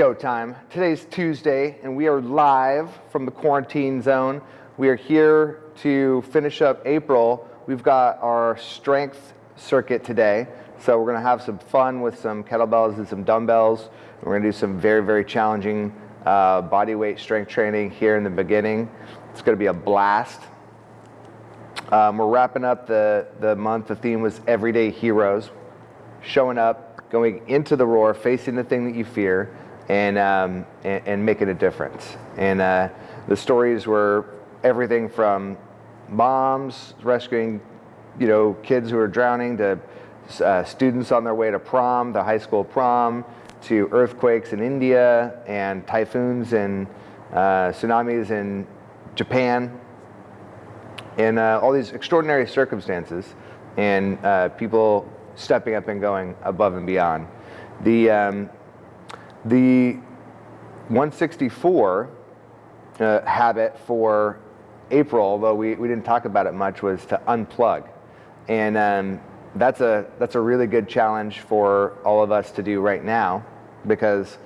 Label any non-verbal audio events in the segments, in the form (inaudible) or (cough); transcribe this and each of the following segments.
go time. Today's Tuesday, and we are live from the quarantine zone. We are here to finish up April. We've got our strength circuit today. So we're gonna have some fun with some kettlebells and some dumbbells. We're gonna do some very, very challenging uh, body weight strength training here in the beginning. It's gonna be a blast. Um, we're wrapping up the, the month. The theme was Everyday Heroes. Showing up, going into the roar, facing the thing that you fear, and, um, and, and, making a difference. And uh, the stories were everything from moms rescuing you know, kids who are drowning to uh, students on their way to prom, the high school prom, to earthquakes in India and typhoons and uh, tsunamis in Japan and uh, all these extraordinary circumstances and uh, people stepping up and going above and beyond. The, um, the 164 uh, habit for April, although we, we didn't talk about it much, was to unplug. And um, that's, a, that's a really good challenge for all of us to do right now because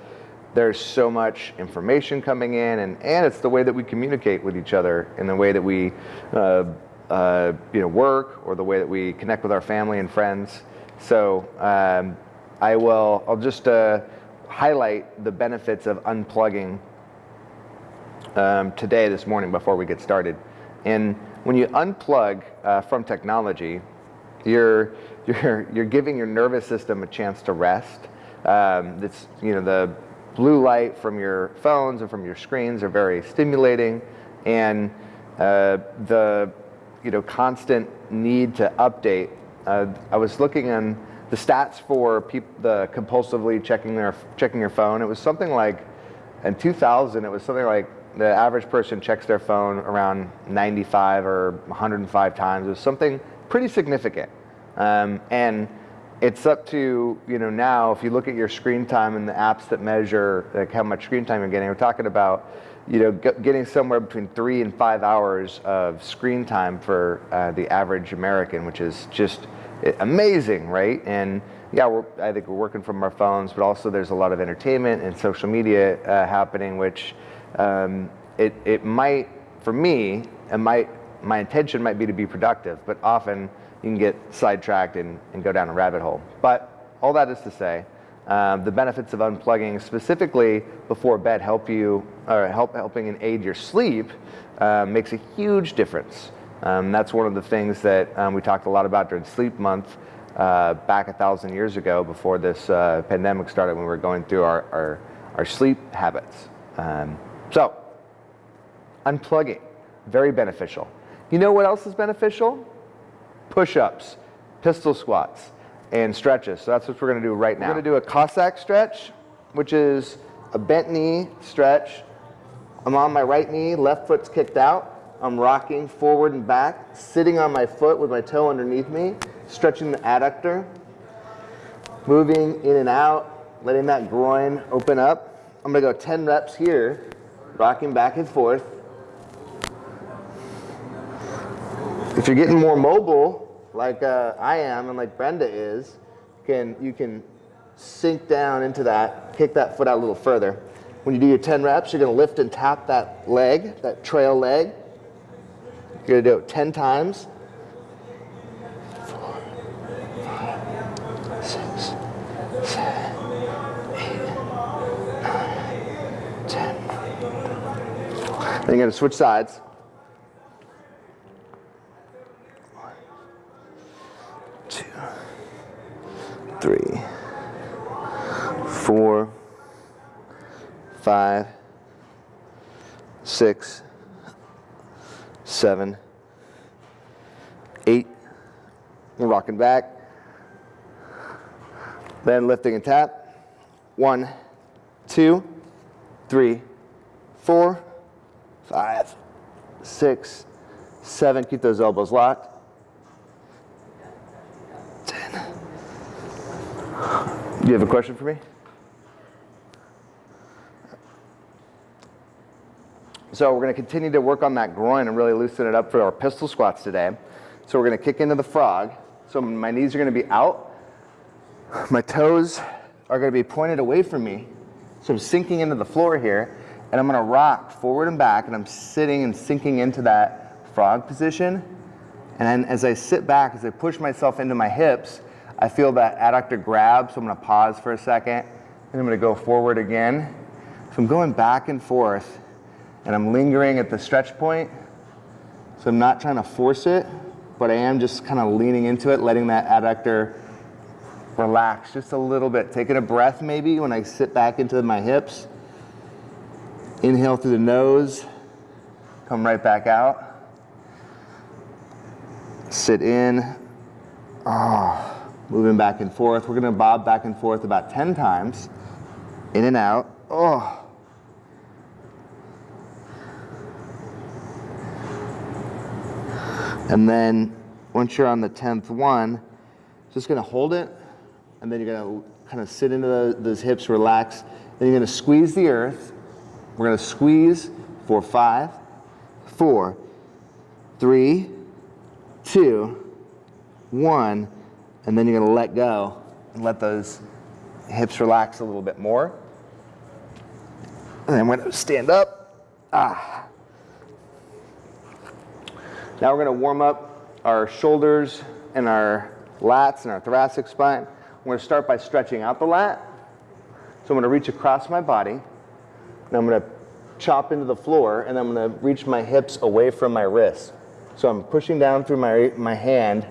there's so much information coming in and, and it's the way that we communicate with each other and the way that we uh, uh, you know, work or the way that we connect with our family and friends. So um, I will, I'll just uh, highlight the benefits of unplugging um, today, this morning, before we get started. And when you unplug uh, from technology, you're, (laughs) you're, you're giving your nervous system a chance to rest. Um, it's, you know, the blue light from your phones and from your screens are very stimulating, and uh, the you know, constant need to update. Uh, I was looking on the stats for the compulsively checking their checking your phone. It was something like in 2000. It was something like the average person checks their phone around 95 or 105 times. It was something pretty significant. Um, and it's up to, you know, now if you look at your screen time and the apps that measure like how much screen time you're getting, we're talking about, you know, getting somewhere between three and five hours of screen time for uh, the average American, which is just amazing, right? And yeah, I think we're working from our phones, but also there's a lot of entertainment and social media uh, happening, which um, it, it might, for me, it might, my intention might be to be productive, but often you can get sidetracked and, and go down a rabbit hole. But all that is to say, um, the benefits of unplugging specifically before bed help you, or help, helping and aid your sleep uh, makes a huge difference. Um, that's one of the things that um, we talked a lot about during Sleep Month uh, back a thousand years ago before this uh, pandemic started when we were going through our, our, our sleep habits. Um, so, unplugging, very beneficial. You know what else is beneficial? Push-ups, pistol squats, and stretches. So that's what we're gonna do right now. We're gonna do a Cossack stretch, which is a bent knee stretch. I'm on my right knee, left foot's kicked out. I'm rocking forward and back, sitting on my foot with my toe underneath me, stretching the adductor, moving in and out, letting that groin open up. I'm gonna go 10 reps here, rocking back and forth. If you're getting more mobile, like uh, I am and like Brenda is, can you can sink down into that, kick that foot out a little further. When you do your 10 reps, you're gonna lift and tap that leg, that trail leg. You're gonna do it 10 times. Then you're to switch sides. One, two, three, four, five, six, seven, eight. We're rocking back. Then lifting and tap. One, two, three, four, five, six, seven. Keep those elbows locked. Ten. Do you have a question for me? So we're going to continue to work on that groin and really loosen it up for our pistol squats today. So we're going to kick into the frog. So my knees are going to be out. My toes are going to be pointed away from me. So I'm sinking into the floor here, and I'm gonna rock forward and back, and I'm sitting and sinking into that frog position. And then as I sit back, as I push myself into my hips, I feel that adductor grab, so I'm gonna pause for a second, and I'm gonna go forward again. So I'm going back and forth, and I'm lingering at the stretch point. So I'm not trying to force it, but I am just kind of leaning into it, letting that adductor relax just a little bit. Taking a breath maybe when I sit back into my hips. Inhale through the nose, come right back out. Sit in. Oh, moving back and forth. We're gonna bob back and forth about 10 times. In and out. Oh. And then once you're on the 10th one, just gonna hold it, and then you're gonna kind of sit into the, those hips, relax. Then you're gonna squeeze the earth. We're gonna squeeze for five, four, three, two, one, and then you're gonna let go and let those hips relax a little bit more. And then we're gonna stand up. Ah. Now we're going to warm up our shoulders and our lats and our thoracic spine. I'm going to start by stretching out the lat. So I'm going to reach across my body. And I'm going to chop into the floor and I'm going to reach my hips away from my wrists. So I'm pushing down through my, my hand.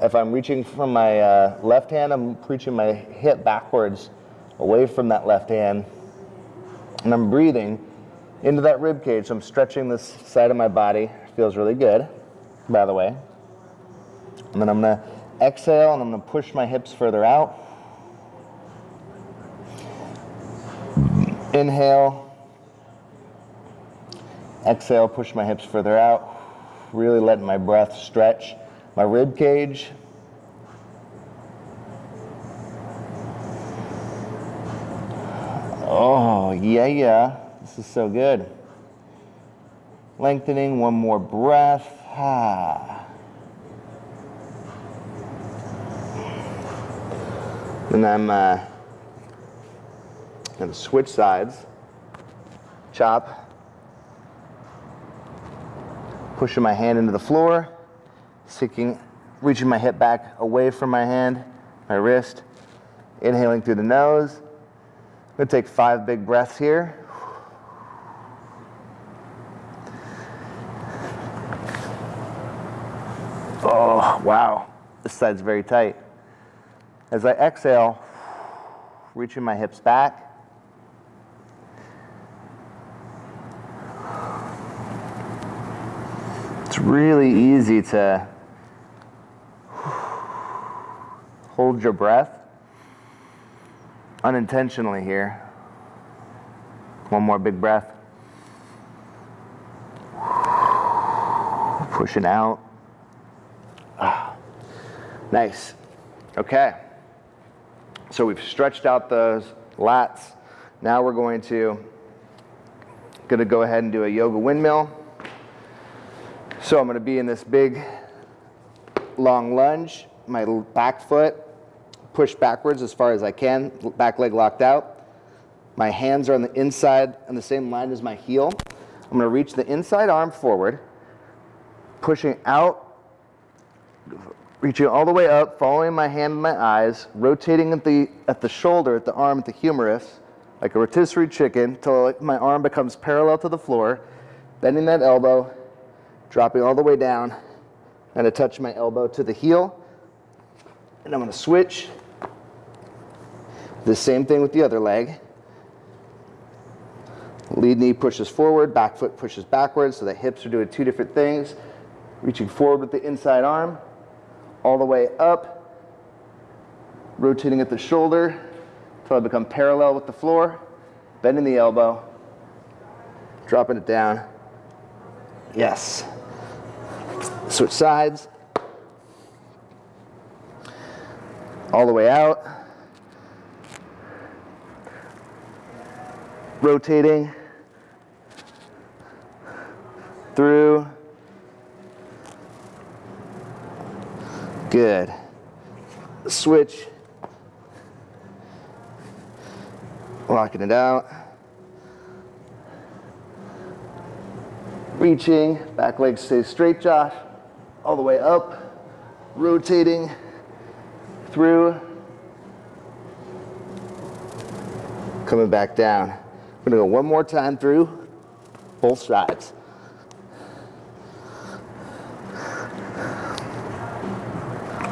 If I'm reaching from my uh, left hand, I'm reaching my hip backwards away from that left hand. And I'm breathing into that rib cage. So I'm stretching this side of my body. Feels really good, by the way. And then I'm gonna exhale and I'm gonna push my hips further out. Inhale. Exhale, push my hips further out. Really letting my breath stretch my rib cage. Oh, yeah, yeah. This is so good. Lengthening, one more breath. Ah. And I'm uh, going to switch sides. Chop. Pushing my hand into the floor. Sinking, reaching my hip back away from my hand, my wrist. Inhaling through the nose. I'm going to take five big breaths here. Oh, wow. This side's very tight. As I exhale, reaching my hips back. It's really easy to hold your breath unintentionally here. One more big breath. Pushing out. Nice. Okay. So we've stretched out those lats. Now we're going to going to go ahead and do a yoga windmill. So I'm going to be in this big long lunge. My back foot pushed backwards as far as I can, back leg locked out. My hands are on the inside on the same line as my heel. I'm going to reach the inside arm forward, pushing out reaching all the way up, following my hand and my eyes, rotating at the, at the shoulder, at the arm, at the humerus, like a rotisserie chicken, until my arm becomes parallel to the floor, bending that elbow, dropping all the way down, and to touch my elbow to the heel. And I'm to switch. The same thing with the other leg. Lead knee pushes forward, back foot pushes backwards, so the hips are doing two different things. Reaching forward with the inside arm, all the way up, rotating at the shoulder until I become parallel with the floor, bending the elbow, dropping it down. Yes. Switch sides. All the way out. Rotating through Good. Switch. Locking it out. Reaching, back leg stays straight, Josh. All the way up, rotating through. Coming back down. We're gonna go one more time through both sides.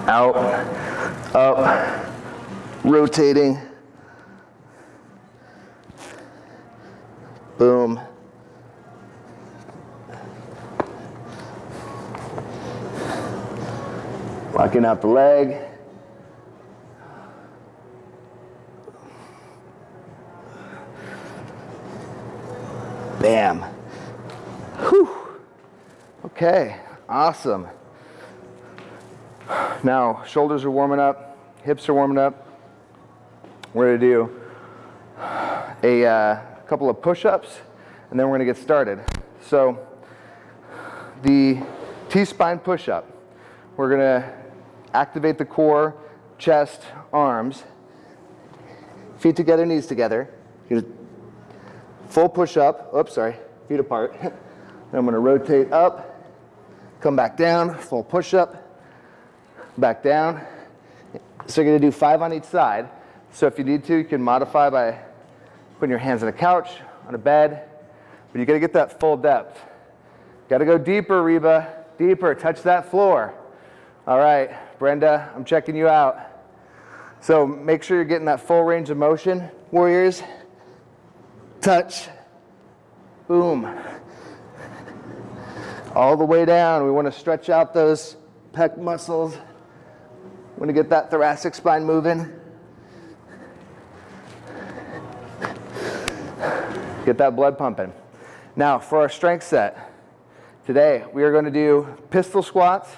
Out, up, rotating. Boom. Locking out the leg. Bam. Whew. Okay, awesome. Now, shoulders are warming up, hips are warming up. We're gonna do a uh, couple of push-ups, and then we're gonna get started. So, the T-spine push-up, we're gonna activate the core, chest, arms, feet together, knees together. Full push-up, oops, sorry, feet apart. (laughs) then I'm gonna rotate up, come back down, full push-up, back down. So you're gonna do five on each side. So if you need to, you can modify by putting your hands on a couch, on a bed, but you gotta get that full depth. Gotta go deeper, Reba, deeper, touch that floor. All right, Brenda, I'm checking you out. So make sure you're getting that full range of motion, warriors. Touch, boom. All the way down, we wanna stretch out those pec muscles. Want to get that thoracic spine moving. Get that blood pumping. Now, for our strength set, today we are going to do pistol squats,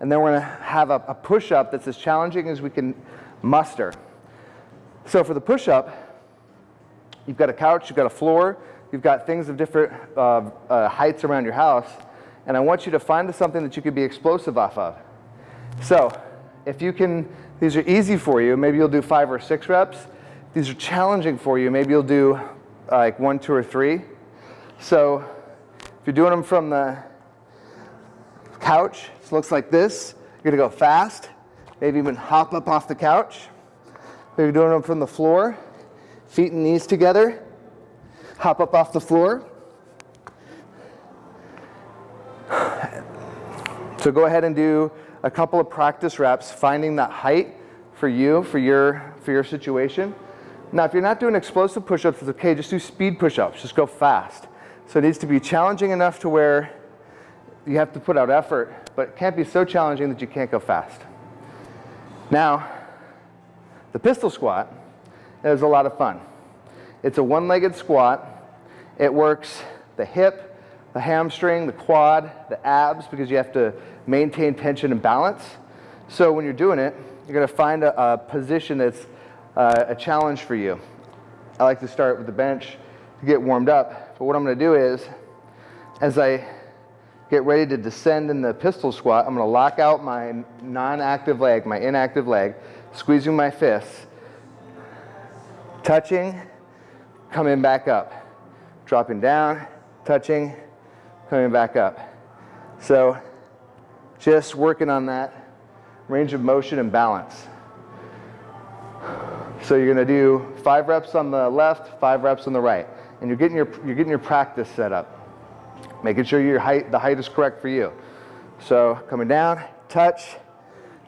and then we're going to have a, a push-up that's as challenging as we can muster. So for the push-up, you've got a couch, you've got a floor, you've got things of different uh, uh, heights around your house, and I want you to find something that you could be explosive off of. So if you can, these are easy for you, maybe you'll do five or six reps. These are challenging for you, maybe you'll do like one, two, or three. So if you're doing them from the couch, it looks like this. You're gonna go fast, maybe even hop up off the couch. If you're doing them from the floor, feet and knees together, hop up off the floor. So go ahead and do a couple of practice reps, finding that height for you, for your, for your situation. Now, if you're not doing explosive push-ups, it's okay, just do speed push-ups, just go fast. So it needs to be challenging enough to where you have to put out effort, but it can't be so challenging that you can't go fast. Now, the pistol squat is a lot of fun. It's a one-legged squat. It works the hip, the hamstring, the quad, the abs, because you have to maintain tension and balance. So when you're doing it, you're gonna find a, a position that's uh, a challenge for you. I like to start with the bench to get warmed up. But what I'm gonna do is, as I get ready to descend in the pistol squat, I'm gonna lock out my non-active leg, my inactive leg, squeezing my fists, touching, coming back up, dropping down, touching, coming back up. So just working on that range of motion and balance. So you're going to do five reps on the left, five reps on the right. And you're getting your, you're getting your practice set up. Making sure your height, the height is correct for you. So coming down, touch.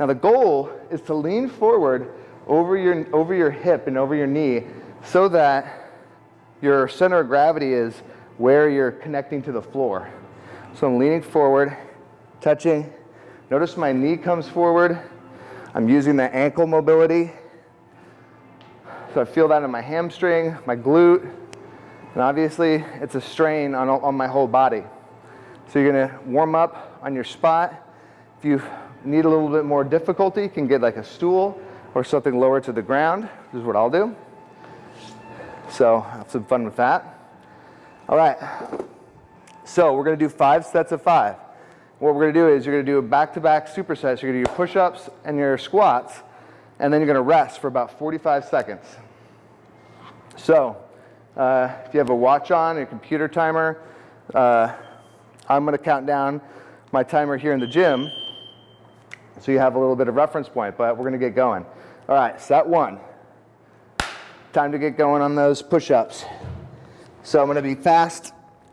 Now the goal is to lean forward over your, over your hip and over your knee so that your center of gravity is where you're connecting to the floor. So I'm leaning forward, touching, Notice my knee comes forward. I'm using the ankle mobility. So I feel that in my hamstring, my glute, and obviously it's a strain on, on my whole body. So you're gonna warm up on your spot. If you need a little bit more difficulty, you can get like a stool or something lower to the ground. This is what I'll do. So have some fun with that. All right, so we're gonna do five sets of five. What we're going to do is you're going to do a back-to-back supersets. You're going to do your push-ups and your squats, and then you're going to rest for about 45 seconds. So, uh, if you have a watch on, a computer timer, uh, I'm going to count down my timer here in the gym so you have a little bit of reference point, but we're going to get going. All right, set one. Time to get going on those push ups. So I'm going to be fast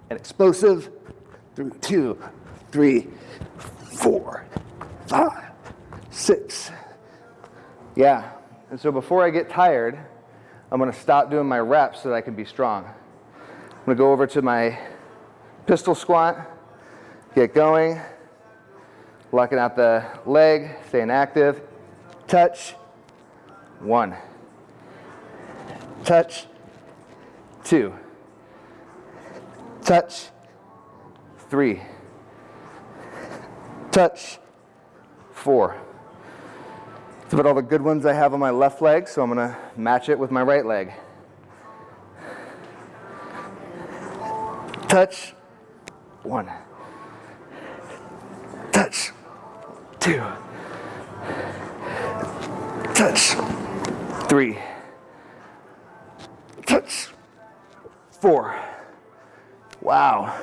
and explosive. through two, three, four, five, six. Yeah. And so before I get tired, I'm going to stop doing my reps so that I can be strong. I'm going to go over to my pistol squat, get going, locking out the leg, staying active. Touch, one. Touch, two. Touch, three. Touch, four. It's about all the good ones I have on my left leg, so I'm gonna match it with my right leg. Touch, one. Touch, two. Touch, three. Touch, four. Wow.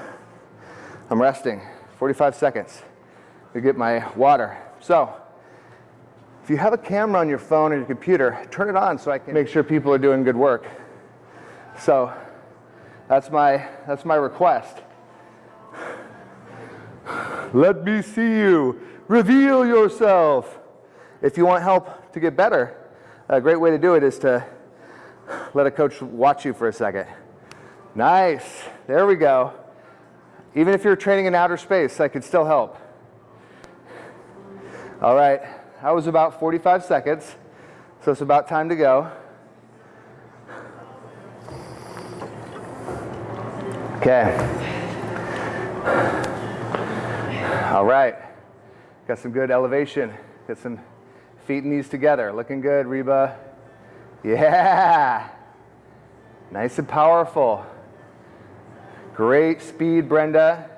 I'm resting, 45 seconds to get my water. So, if you have a camera on your phone or your computer, turn it on so I can make sure people are doing good work. So, that's my, that's my request. Let me see you. Reveal yourself. If you want help to get better, a great way to do it is to let a coach watch you for a second. Nice. There we go. Even if you're training in outer space, I could still help. All right. That was about 45 seconds. So it's about time to go. Okay. All right. Got some good elevation. Got some feet and knees together. Looking good, Reba. Yeah. Nice and powerful. Great speed, Brenda.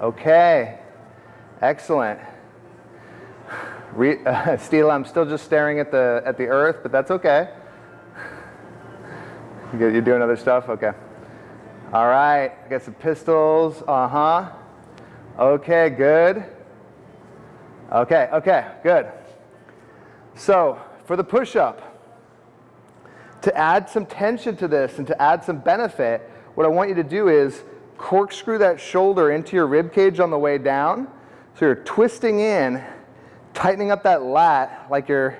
Okay. Excellent. Re (laughs) uh, I'm still just staring at the, at the earth, but that's okay. You are doing other stuff? Okay. All right. I got some pistols. Uh-huh. Okay, good. Okay, okay, good. So, for the push-up, to add some tension to this and to add some benefit, what I want you to do is corkscrew that shoulder into your rib cage on the way down. So you're twisting in, tightening up that lat like you're,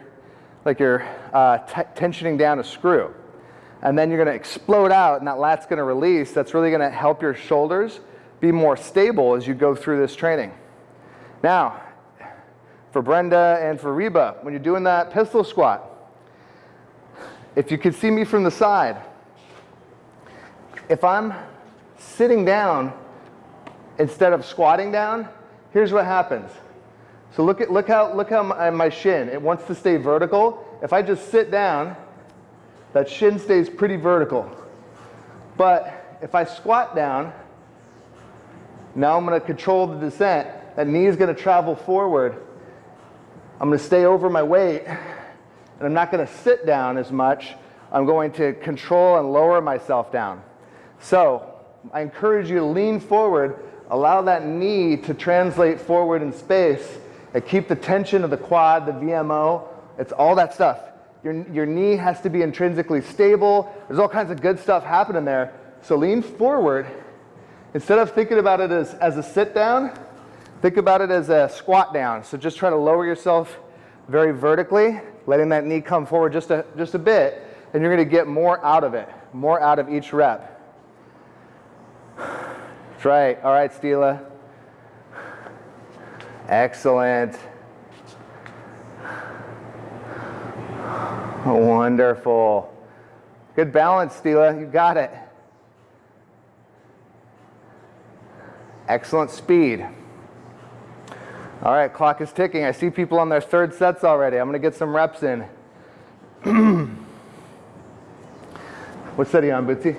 like you're uh, tensioning down a screw. And then you're to explode out and that lat's to release. That's really to help your shoulders be more stable as you go through this training. Now, for Brenda and for Reba, when you're doing that pistol squat, if you could see me from the side, if I'm sitting down instead of squatting down, here's what happens. So look at look how look how my, my shin, it wants to stay vertical. If I just sit down, that shin stays pretty vertical. But if I squat down, now I'm going to control the descent. That knee is going to travel forward. I'm going to stay over my weight, and I'm not going to sit down as much. I'm going to control and lower myself down. So I encourage you to lean forward, allow that knee to translate forward in space, and keep the tension of the quad, the VMO. It's all that stuff. Your, your knee has to be intrinsically stable. There's all kinds of good stuff happening there. So lean forward. Instead of thinking about it as, as a sit down, think about it as a squat down. So just try to lower yourself very vertically, letting that knee come forward just a, just a bit, and you're going to get more out of it, more out of each rep. Right. All right, Stila. Excellent. Wonderful. Good balance, Stila. You got it. Excellent speed. All right, clock is ticking. I see people on their third sets already. I'm going to get some reps in. (clears throat) what set are you on, Bootsy?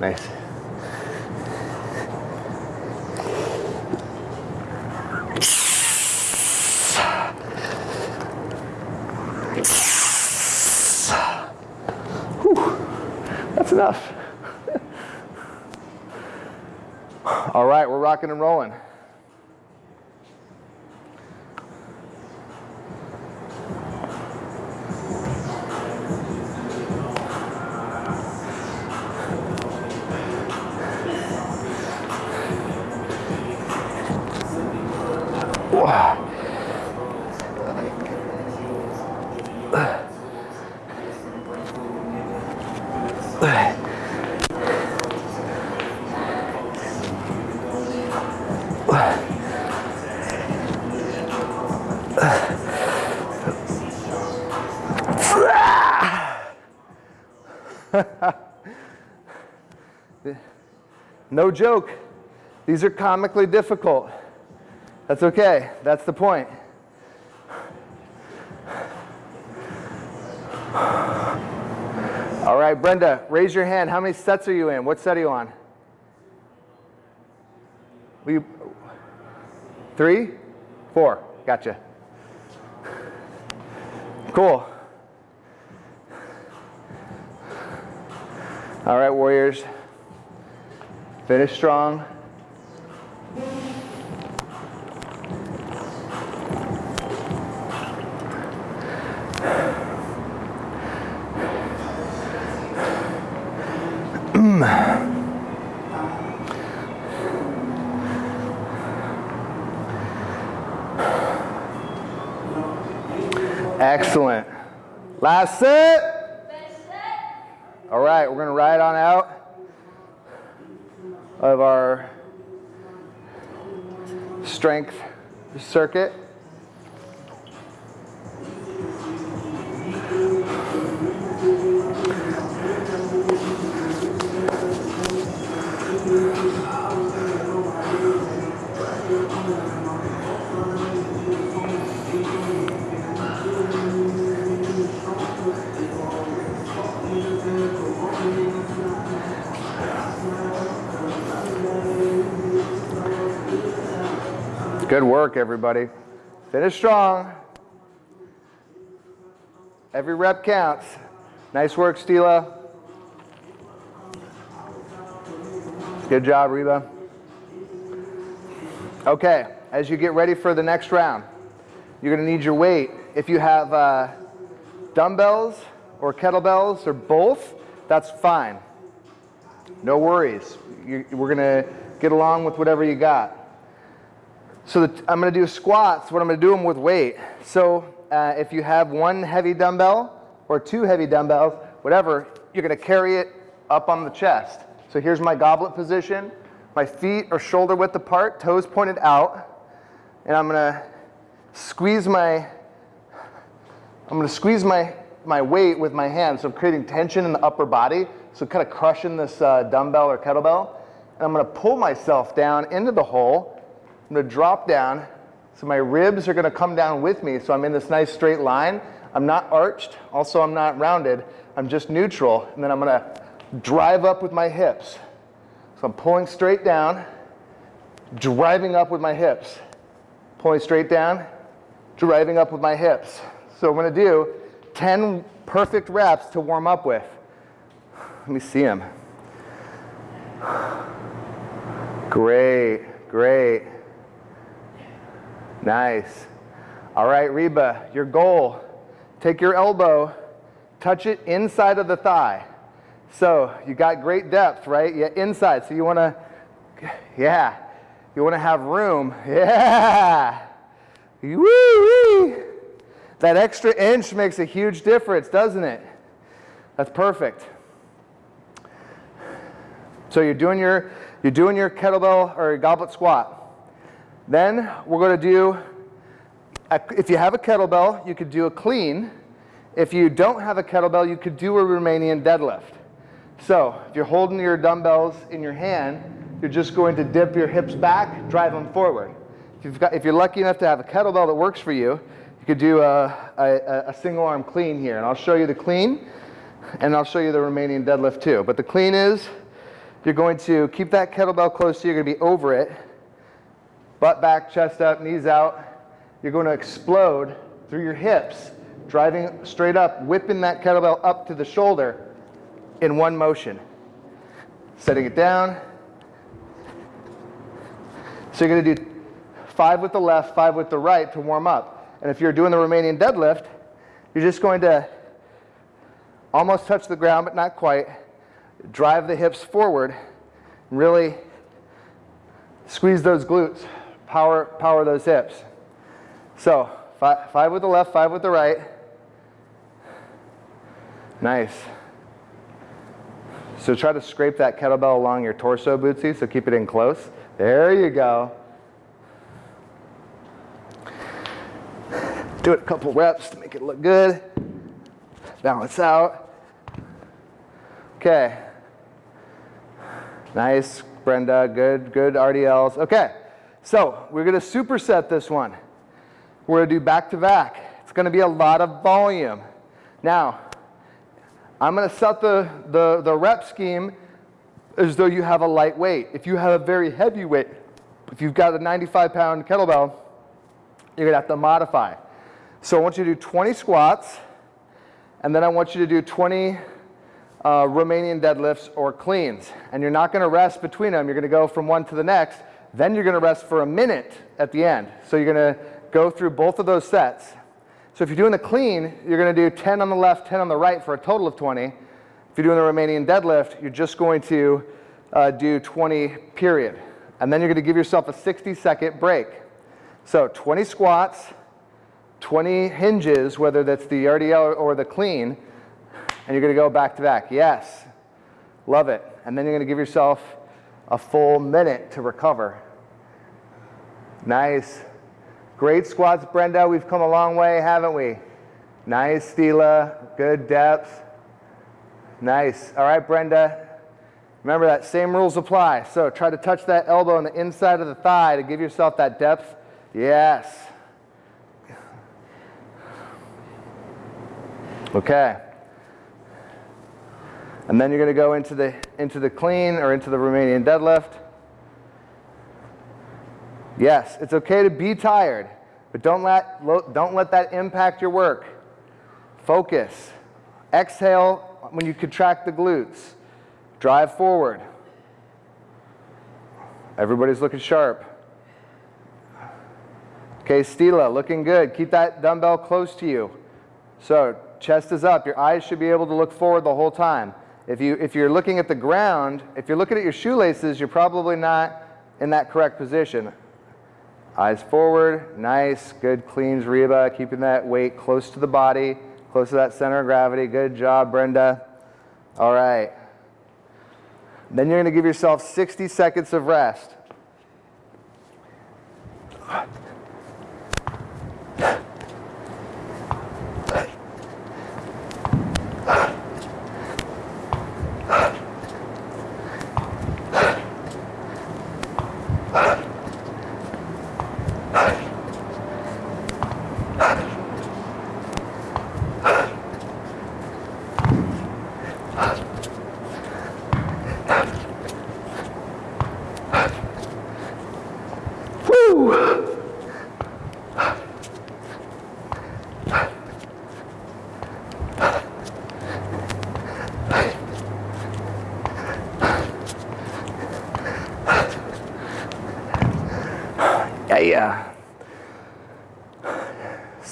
Nice. Rocking and rolling. No joke. These are comically difficult. That's okay. That's the point. All right, Brenda, raise your hand. How many sets are you in? What set are you on? You, three? Four. Gotcha. Cool. All right, Warriors. Finish strong. Excellent. Last set. All right, we're going to ride on out of our strength circuit. Good work, everybody. Finish strong. Every rep counts. Nice work, Stila. Good job, Reba. Okay, as you get ready for the next round, you're going to need your weight. If you have uh, dumbbells or kettlebells or both, that's fine. No worries. You, we're going to get along with whatever you got. So the, I'm going to do squats, but I'm going to do them with weight. So uh, if you have one heavy dumbbell or two heavy dumbbells, whatever, you're going to carry it up on the chest. So here's my goblet position. My feet are shoulder width apart, toes pointed out, and I'm going to squeeze my I'm going to squeeze my my weight with my hands, so I'm creating tension in the upper body, so kind of crushing this uh, dumbbell or kettlebell. And I'm going to pull myself down into the hole I'm gonna drop down. So my ribs are gonna come down with me. So I'm in this nice straight line. I'm not arched. Also, I'm not rounded. I'm just neutral. And then I'm gonna drive up with my hips. So I'm pulling straight down, driving up with my hips. Pulling straight down, driving up with my hips. So I'm gonna do 10 perfect reps to warm up with. Let me see them. Great, great. Nice. All right, Reba, your goal. Take your elbow, touch it inside of the thigh. So you got great depth, right? Yeah, inside. So you want to, yeah, you want to have room. (laughs) Yeah. Woo-wee. That extra inch makes a huge difference, doesn't it? That's perfect. So you're doing your, you're doing your kettlebell or goblet squat. Then we're going to do, a, if you have a kettlebell, you could do a clean. If you don't have a kettlebell, you could do a Romanian deadlift. So if you're holding your dumbbells in your hand, you're just going to dip your hips back, drive them forward. If, got, if you're lucky enough to have a kettlebell that works for you, you could do a, a, a single arm clean here. And I'll show you the clean, and I'll show you the Romanian deadlift too. But the clean is, you're going to keep that kettlebell close to you, you're going to be over it, butt back, chest up, knees out. You're going to explode through your hips, driving straight up, whipping that kettlebell up to the shoulder. in one motion. Setting it down. So you're gonna do five with the left, five with the right to warm up. And if you're doing the Romanian deadlift, you're just going to almost touch the ground, but not quite. Drive the hips forward. Really squeeze those glutes. Power, power those hips. So five, five with the left, five with the right. Nice. So try to scrape that kettlebell along your torso, Bootsy, so keep it in close. There you go. Do it a couple reps to make it look good. Balance out. Okay. Nice, Brenda. Good, good RDLs. Okay. So we're going to superset this one. We're going to do back to back. It's going to be a lot of volume. Now, I'm going to set the, the, the rep scheme as though you have a light weight. If you have a very heavy weight, if you've got a 95 pound kettlebell, you're going to have to modify. So I want you to do 20 squats, and then I want you to do 20 uh, Romanian deadlifts or cleans. And you're not going to rest between them. You're going to go from one to the next. Then you're going to rest for a minute at the end. So you're going to go through both of those sets. So if you're doing the clean, you're going to do 10 on the left, 10 on the right for a total of 20. If you're doing the Romanian deadlift, you're just going to uh, do 20 period. And then you're going to give yourself a 60 second break. So 20 squats, 20 hinges, whether that's the RDL or the clean, and you're going to go back to back. Yes, love it. And then you're going to give yourself a full minute to recover. Nice. Great squats, Brenda. We've come a long way, haven't we? Nice, Stila. Good depth. Nice. All right, Brenda. Remember that same rules apply. So try to touch that elbow on the inside of the thigh to give yourself that depth. Yes. Okay. And then you're going to go into the, into the clean or into the Romanian deadlift. Yes, it's okay to be tired, but don't let, don't let that impact your work. Focus. Exhale when you contract the glutes. Drive forward. Everybody's looking sharp. Okay, Stila, looking good. Keep that dumbbell close to you. So, chest is up. Your eyes should be able to look forward the whole time. If, you, if you're looking at the ground, if you're looking at your shoelaces, you're probably not in that correct position. Eyes forward, nice, good cleans Reba, keeping that weight close to the body, close to that center of gravity. Good job, Brenda. All right. Then you're going to give yourself 60 seconds of rest.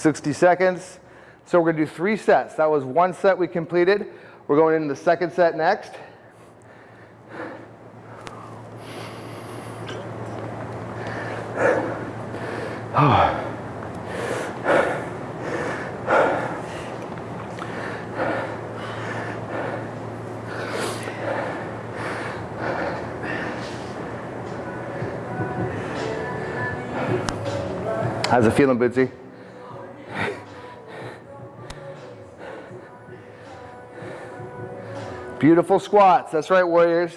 60 seconds. So we're to do three sets. That was one set we completed. We're going into the second set next. (sighs) How's it feeling, Bootsy? Beautiful squats. That's right, warriors.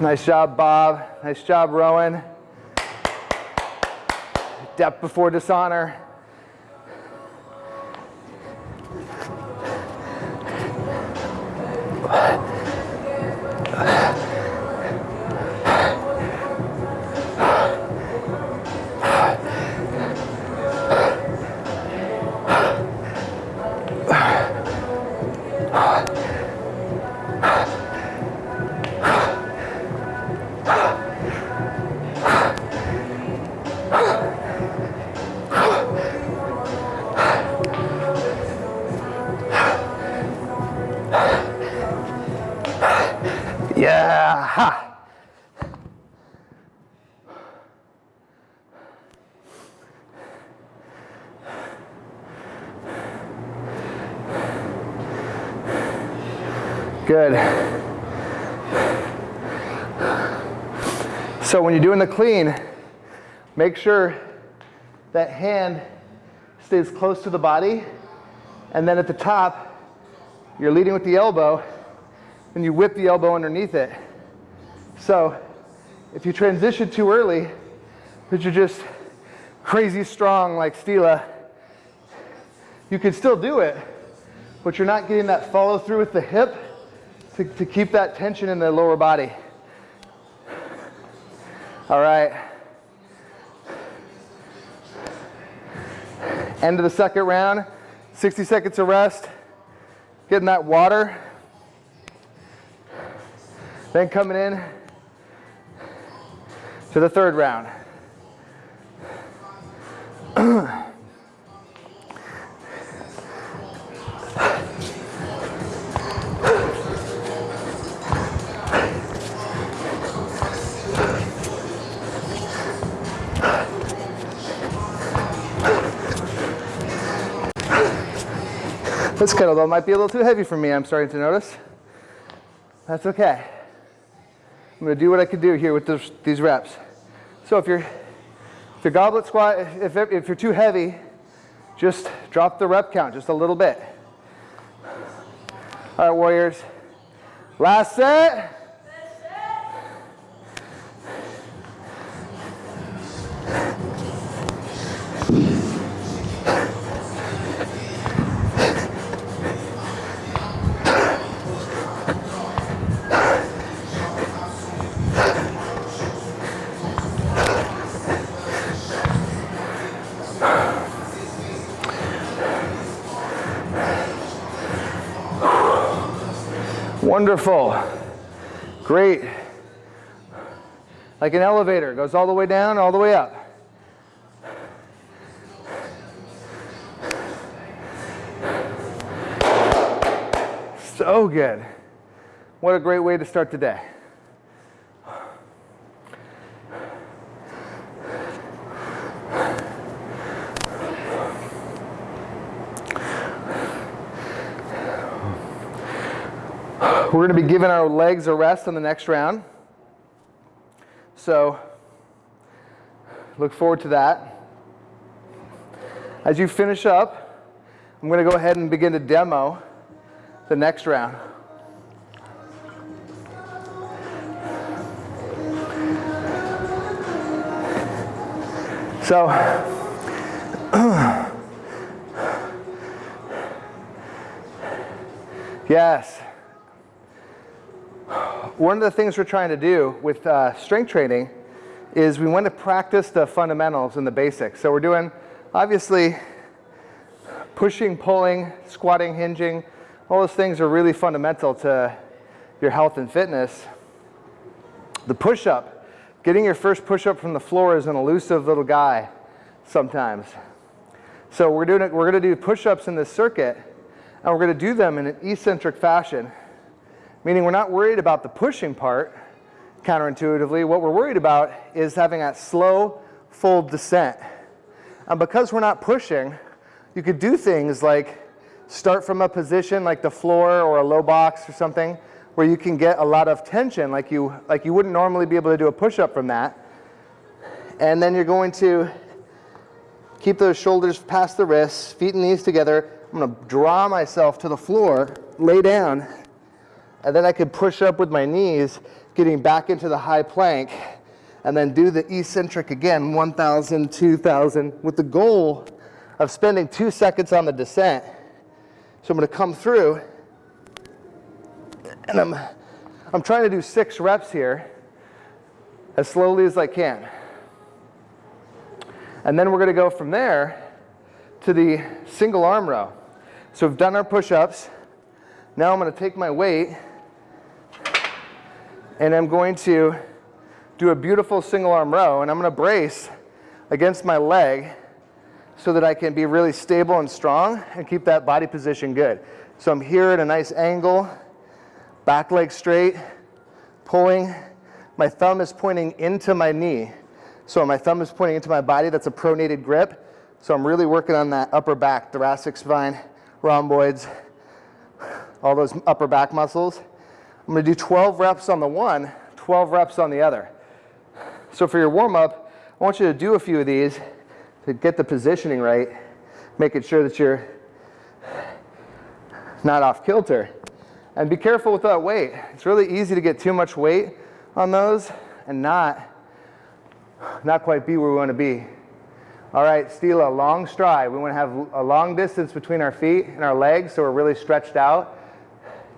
Nice job, Bob. Nice job, Rowan. Depth before dishonor. Good. So when you're doing the clean, make sure that hand stays close to the body. And then at the top, you're leading with the elbow and you whip the elbow underneath it. So if you transition too early, but you're just crazy strong like Stila, you can still do it, but you're not getting that follow through with the hip to, to keep that tension in the lower body. All right. End of the second round, 60 seconds of rest, getting that water. Then coming in to the third round. (clears throat) This kettlebell might be a little too heavy for me, I'm starting to notice. That's okay. I'm to do what I can do here with this, these reps. So if you're, if your goblet squat, if, if you're too heavy, just drop the rep count just a little bit. All right, warriors. Last set. Wonderful. Great. Like an elevator, goes all the way down, all the way up. So good. What a great way to start the day. We're going to be giving our legs a rest on the next round. So look forward to that. As you finish up, I'm going to go ahead and begin to demo the next round. So (clears throat) yes one of the things we're trying to do with uh, strength training is we want to practice the fundamentals and the basics. So we're doing, obviously, pushing, pulling, squatting, hinging. All those things are really fundamental to your health and fitness. The push-up, getting your first push-up from the floor is an elusive little guy sometimes. So we're, doing it, we're going to do push-ups in this circuit, and we're going to do them in an eccentric fashion meaning we're not worried about the pushing part counterintuitively. What we're worried about is having that slow, full descent. And because we're not pushing, you could do things like start from a position like the floor or a low box or something where you can get a lot of tension like you, like you wouldn't normally be able to do a push-up from that. And then you're going to keep those shoulders past the wrists, feet and knees together. I'm going to draw myself to the floor, lay down, and then I could push up with my knees, getting back into the high plank, and then do the eccentric again, 1,000, 2,000, with the goal of spending two seconds on the descent. So I'm gonna come through, and I'm, I'm trying to do six reps here, as slowly as I can. And then we're gonna go from there to the single arm row. So we've done our push-ups, Now I'm going to take my weight and I'm going to do a beautiful single arm row and I'm going to brace against my leg so that I can be really stable and strong and keep that body position good. So I'm here at a nice angle, back leg straight, pulling. My thumb is pointing into my knee. So my thumb is pointing into my body. That's a pronated grip. So I'm really working on that upper back, thoracic spine, rhomboids, all those upper back muscles. I'm gonna do 12 reps on the one, 12 reps on the other. So for your warm up, I want you to do a few of these to get the positioning right, making sure that you're not off kilter. And be careful with that weight. It's really easy to get too much weight on those and not, not quite be where we want to be. All right, Stila, long stride. We want to have a long distance between our feet and our legs so we're really stretched out.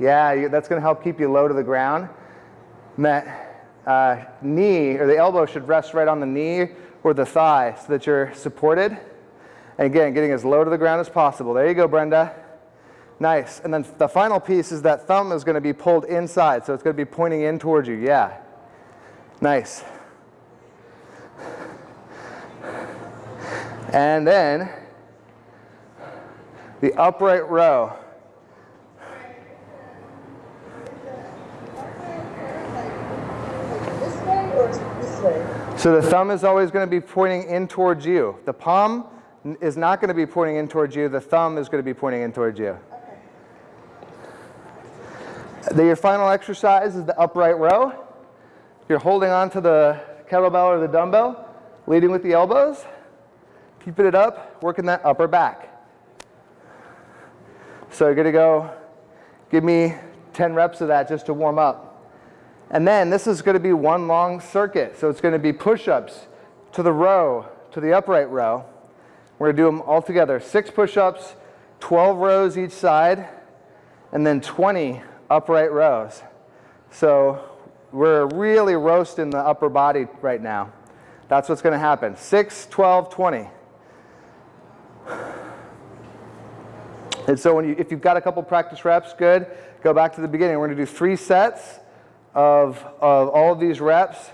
Yeah, that's going to help keep you low to the ground. And that uh, knee or the elbow should rest right on the knee or the thigh so that you're supported. And again, getting as low to the ground as possible. There you go, Brenda. Nice. And then the final piece is that thumb is going to be pulled inside, so it's going to be pointing in towards you. Yeah. Nice. And then the upright row. So the thumb is always going to be pointing in towards you. The palm is not going to be pointing in towards you. The thumb is going to be pointing in towards you. The, your final exercise is the upright row. You're holding on to the kettlebell or the dumbbell, leading with the elbows, keeping it up, working that upper back. So you're gonna go, give me 10 reps of that just to warm up. And then this is gonna be one long circuit. So it's gonna be push-ups to the row, to the upright row. We're gonna do them all together. Six push-ups, 12 rows each side, and then 20 upright rows. So we're really roasting the upper body right now. That's what's going to happen. 6, 12, 20. And so when you, if you've got a couple practice reps, good. Go back to the beginning. We're going to do three sets of, of all of these reps,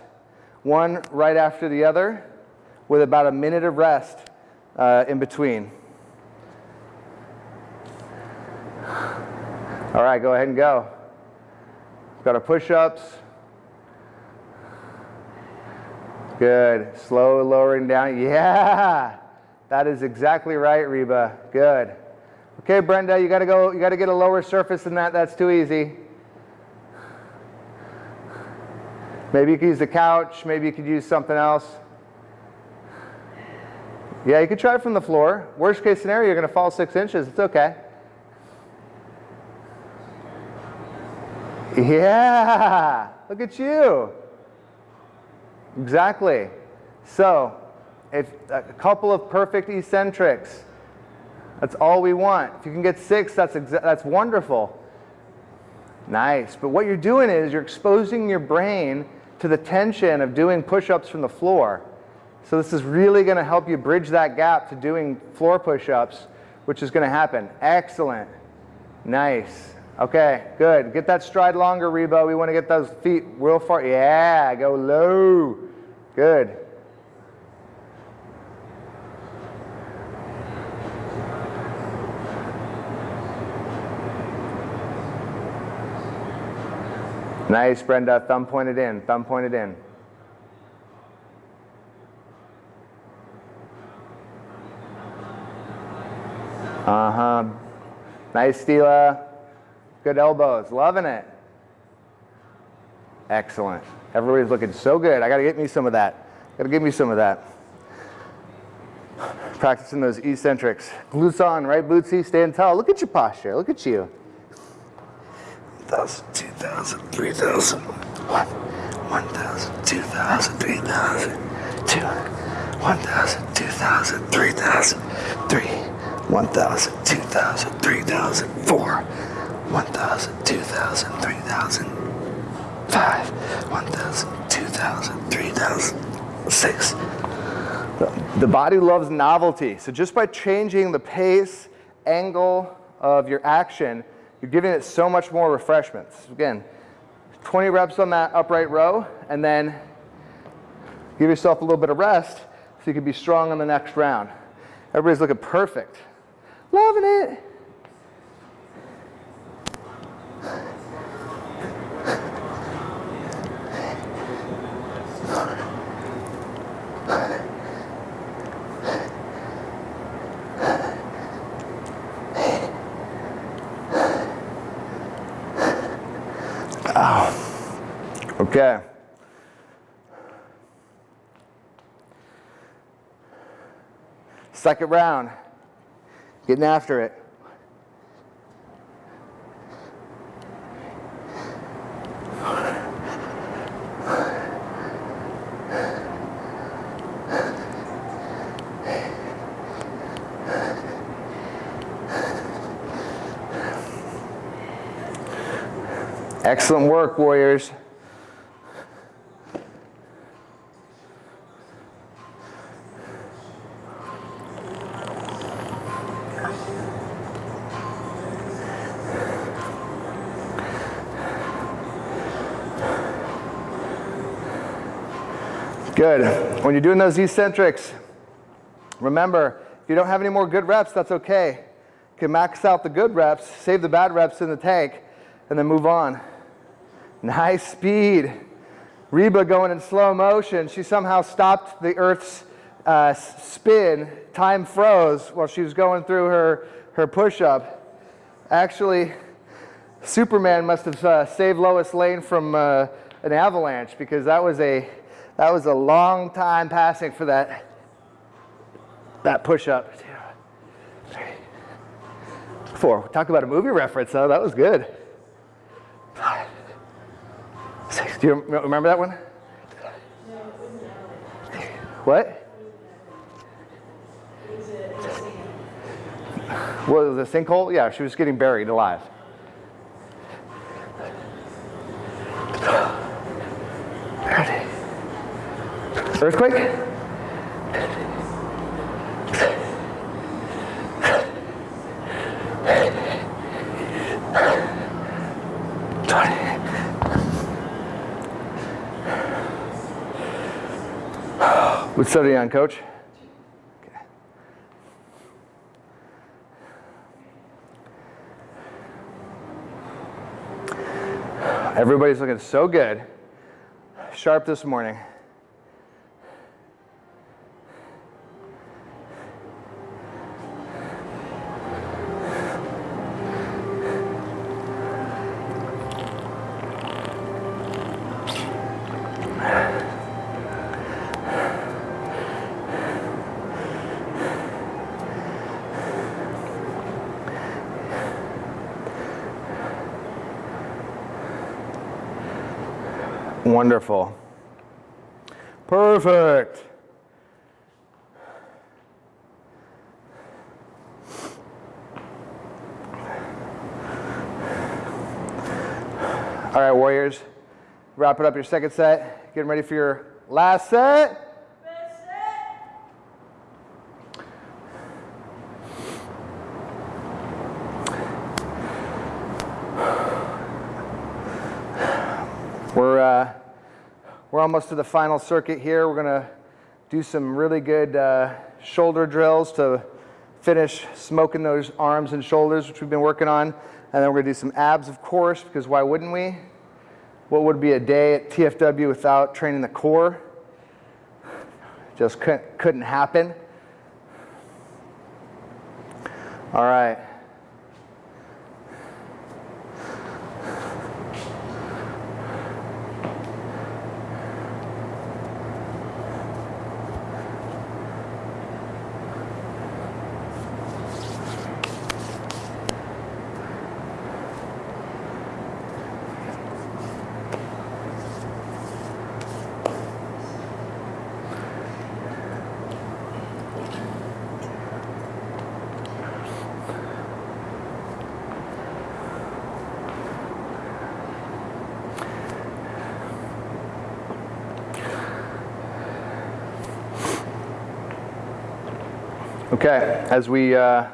one right after the other, with about a minute of rest uh, in between. All right, go ahead and go. Got our push-ups. Good. Slow lowering down. Yeah. That is exactly right, Reba. Good. Okay, Brenda, you gotta go, you gotta get a lower surface than that. That's too easy. Maybe you could use the couch, maybe you could use something else. Yeah, you could try it from the floor. Worst case scenario, you're gonna fall six inches. It's okay. Yeah, look at you. Exactly. So, if a couple of perfect eccentrics, that's all we want. If you can get six, that's, that's wonderful. Nice. But what you're doing is you're exposing your brain to the tension of doing push-ups from the floor. So this is really going to help you bridge that gap to doing floor push-ups, which is going to happen. Excellent. Nice. Okay, good. Get that stride longer, Reba. We want to get those feet real far. Yeah, go low. Good. Nice, Brenda. Thumb pointed in. Thumb pointed in. Uh-huh. Nice, Stila. Good elbows, loving it. Excellent. Everybody's looking so good. I got to get me some of that. Got to give me some of that. Practicing those eccentrics. Glutes on, right, Bootsy? Stand tall. Look at your posture. Look at you. 1,000, 2,000, 3,000. 1,000, 2,000, 3,000. 2, 1,000, 2,000, 3,000. 3, 1,000, 2,000, 3,000. 4, 1,000, 2,000, 3,000, 5, 1,000, 2,000, 3,000, 6. The body loves novelty. So just by changing the pace, angle of your action, you're giving it so much more refreshments. Again, 20 reps on that upright row, and then give yourself a little bit of rest so you can be strong on the next round. Everybody's looking perfect. Loving it. Okay. Second round. Getting after it. Excellent work, Warriors. Good. When you're doing those eccentrics, remember, if you don't have any more good reps, that's okay. You can max out the good reps, save the bad reps in the tank, and then move on. Nice speed. Reba going in slow motion. She somehow stopped the Earth's uh, spin. Time froze while she was going through her, her push-up. Actually, Superman must have uh, saved Lois Lane from uh, an avalanche because that was a that was a long time passing for that, that push-up. Four. Talk about a movie reference, though. That was good. Five. Six. Do you remember that one? What? Was it a sinkhole? Yeah, she was getting buried alive. Earthquake? What study on, coach? Everybody's looking so good. Sharp this morning. Wonderful. Perfect. All right, Warriors, wrapping up your second set, getting ready for your last set. We're, uh, we're almost to the final circuit here. We're going to do some really good uh, shoulder drills to finish smoking those arms and shoulders, which we've been working on. And then we're going to do some abs, of course, because why wouldn't we? What would be a day at TFW without training the core? Just couldn't, couldn't happen. All right. Okay, as we uh,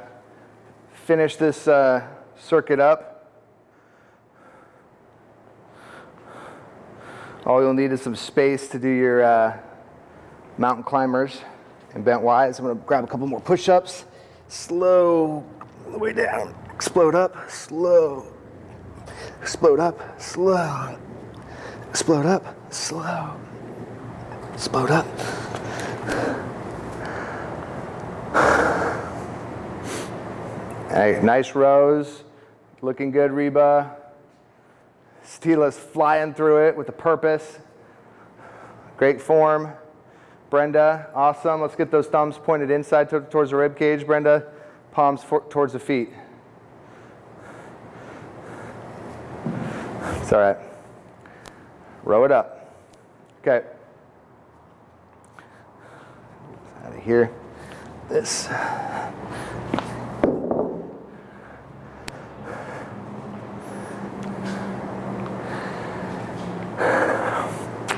finish this uh, circuit up, all you'll need is some space to do your uh, mountain climbers and bent Ys. I'm gonna grab a couple more push-ups, slow all the way down, explode up, slow, explode up, slow, explode up, slow, explode up. Nice rows. Looking good, Reba. Stila's flying through it with a purpose. Great form. Brenda, awesome. Let's get those thumbs pointed inside towards the rib cage, Brenda. Palms towards the feet. It's all right. Row it up. Okay. Out of here. This.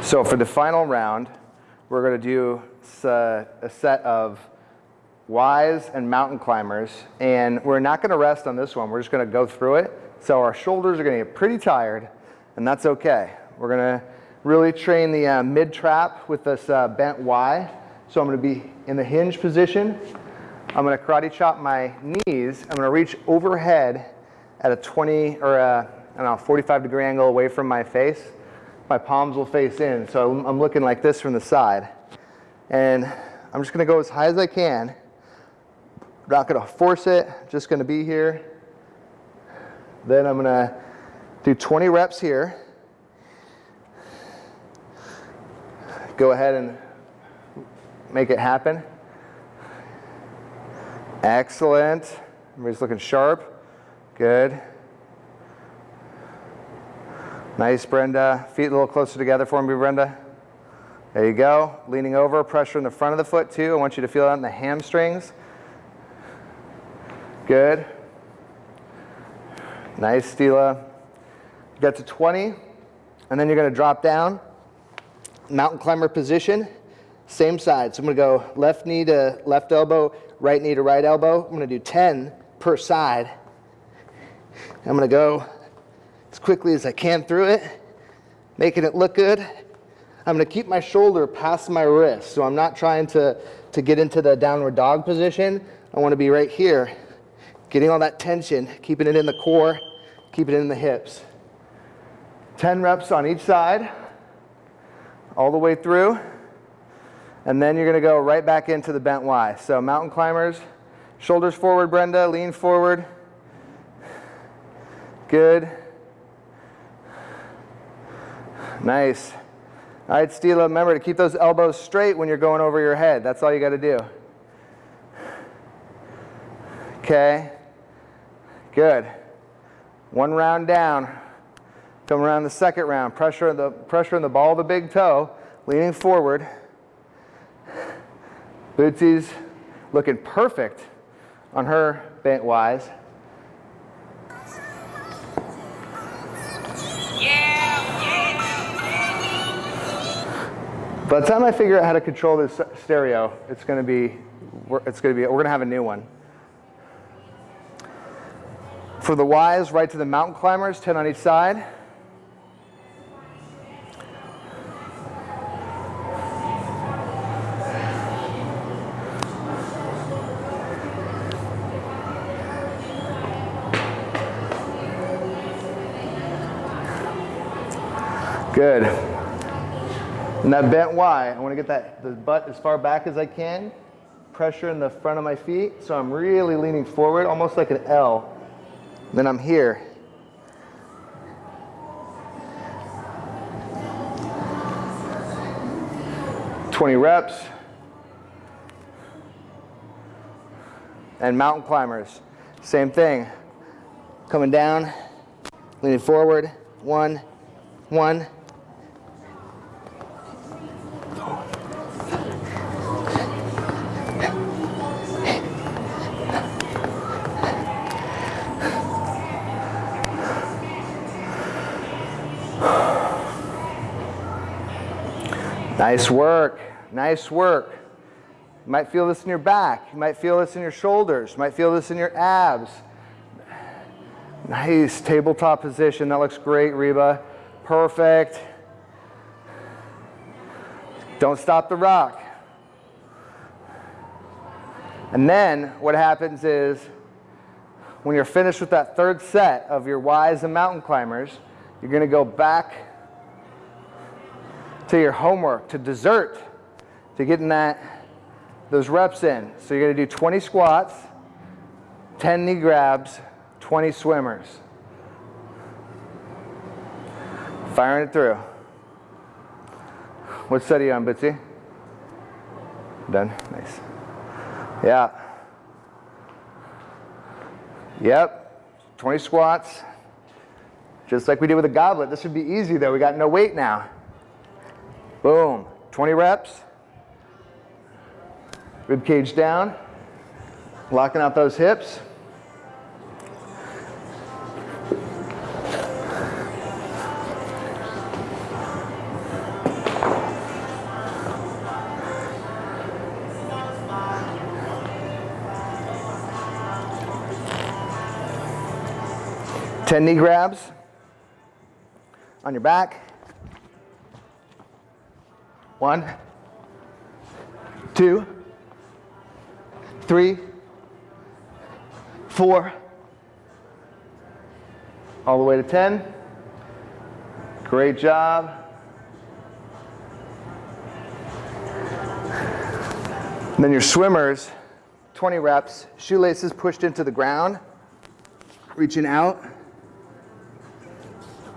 So for the final round, we're going to do a set of Ys and mountain climbers, and we're not going to rest on this one. We're just going to go through it. So our shoulders are going to get pretty tired, and that's okay. We're going to really train the uh, mid trap with this uh, bent Y. So I'm going to be in the hinge position. I'm going to karate chop my knees. I'm going to reach overhead at a 20 or a, I don't know, 45 degree angle away from my face my palms will face in. So I'm looking like this from the side. And I'm just gonna go as high as I can. Not gonna force it, just gonna be here. Then I'm gonna do 20 reps here. Go ahead and make it happen. Excellent. Everybody's looking sharp. Good. Nice, Brenda. Feet a little closer together for me, Brenda. There you go. Leaning over, pressure in the front of the foot too. I want you to feel that in the hamstrings. Good. Nice, Stila. Get to 20, and then you're gonna drop down. Mountain climber position, same side. So I'm gonna go left knee to left elbow, right knee to right elbow. I'm gonna do 10 per side. I'm gonna go as quickly as I can through it, making it look good. I'm gonna keep my shoulder past my wrist, so I'm not trying to, to get into the downward dog position. I wanna be right here, getting all that tension, keeping it in the core, keeping it in the hips. 10 reps on each side, all the way through. And then you're gonna go right back into the bent Y. So mountain climbers, shoulders forward, Brenda, lean forward. Good. Nice. All right, Stila, remember to keep those elbows straight when you're going over your head. That's all you got to do. Okay. Good. One round down. Come around the second round. Pressure in the pressure in the ball of the big toe, leaning forward. Bootsy's looking perfect on her bent Ys. By the time I figure out how to control this stereo, it's going to be, it's going to be, we're going to have a new one. For the Ys, right to the mountain climbers, 10 on each side. Good. And that bent Y, I want to get that the butt as far back as I can. Pressure in the front of my feet, so I'm really leaning forward, almost like an L. Then I'm here. Twenty reps. And mountain climbers, same thing. Coming down, leaning forward, one, one, Nice work. Nice work. You might feel this in your back. You might feel this in your shoulders. You might feel this in your abs. Nice tabletop position. That looks great, Reba. Perfect. Don't stop the rock. And then what happens is when you're finished with that third set of your Y's and mountain climbers, you're going to go back to your homework, to dessert, to getting that those reps in. So you're to do 20 squats, 10 knee grabs, 20 swimmers. Firing it through. What set are you on, Bitsy? Done? Nice. Yeah. Yep. 20 squats. Just like we did with the goblet. This would be easy though. We got no weight now. Boom. 20 reps. Rib cage down. Locking out those hips. Ten knee grabs on your back. One, two, three, four, all the way to 10. Great job. And then your swimmers, 20 reps, shoelaces pushed into the ground, reaching out,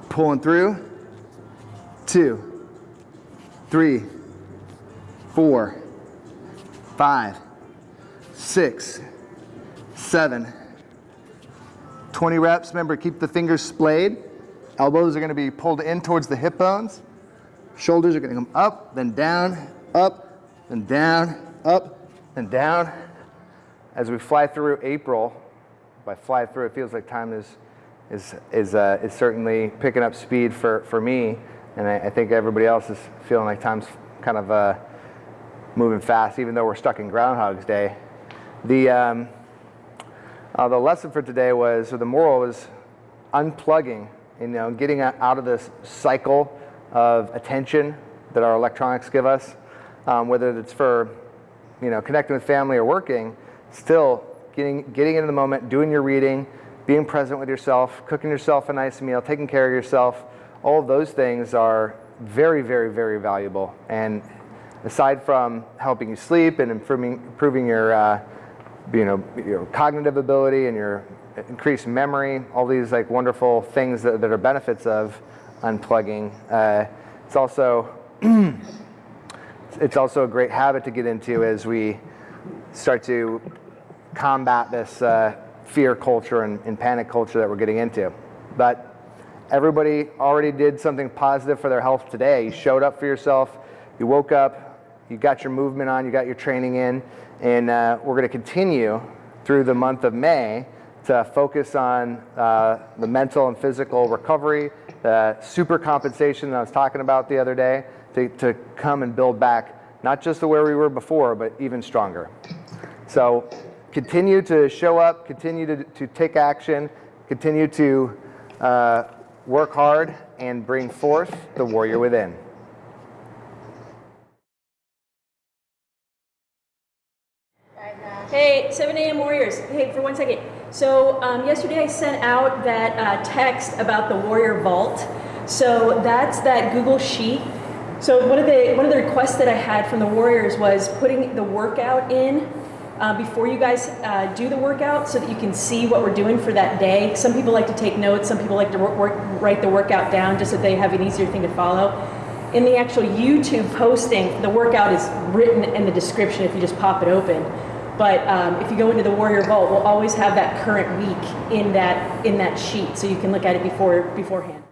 pulling through. Two, three, four, five, six, seven, 20 reps. Remember, keep the fingers splayed. Elbows are going to be pulled in towards the hip bones. Shoulders are going to come up, then down, up, then down, up, then down. As we fly through April, by fly through, it feels like time is, is, is, uh, is certainly picking up speed for, for me. And I, I think everybody else is feeling like time's kind of uh, moving fast, even though we're stuck in Groundhog's Day. The, um, uh, the lesson for today was, or the moral was unplugging, you know, getting out of this cycle of attention that our electronics give us, um, whether it's for, you know, connecting with family or working, still getting, getting into the moment, doing your reading, being present with yourself, cooking yourself a nice meal, taking care of yourself, all of those things are very, very, very valuable. And aside from helping you sleep and improving, improving your, uh, you know, your cognitive ability and your increased memory, all these like wonderful things that, that are benefits of unplugging. Uh, it's also (clears throat) it's also a great habit to get into as we start to combat this uh, fear culture and, and panic culture that we're getting into. But everybody already did something positive for their health today. You showed up for yourself, you woke up, you got your movement on, you got your training in, and uh, we're going to continue through the month of May to focus on uh, the mental and physical recovery, the super compensation that I was talking about the other day, to, to come and build back not just to where we were before, but even stronger. So continue to show up, continue to, to take action, continue to uh, work hard, and bring forth the warrior within. Hey, 7 a.m. Warriors. Hey, for one second. So um, yesterday I sent out that uh, text about the Warrior Vault. So that's that Google Sheet. So one of the one of the requests that I had from the Warriors was putting the workout in uh, before you guys uh, do the workout, so that you can see what we're doing for that day. Some people like to take notes. Some people like to work, write the workout down just so they have an easier thing to follow. In the actual YouTube posting, the workout is written in the description if you just pop it open. But um, if you go into the Warrior Vault, we'll always have that current week in that in that sheet, so you can look at it before beforehand.